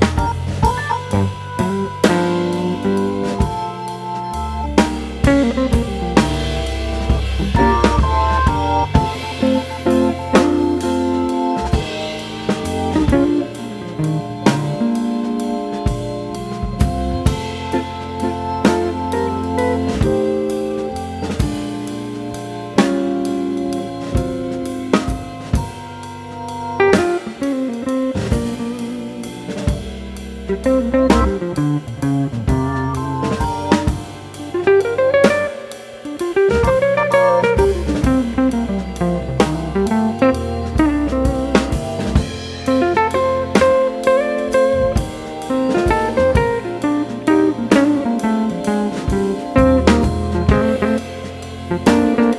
you you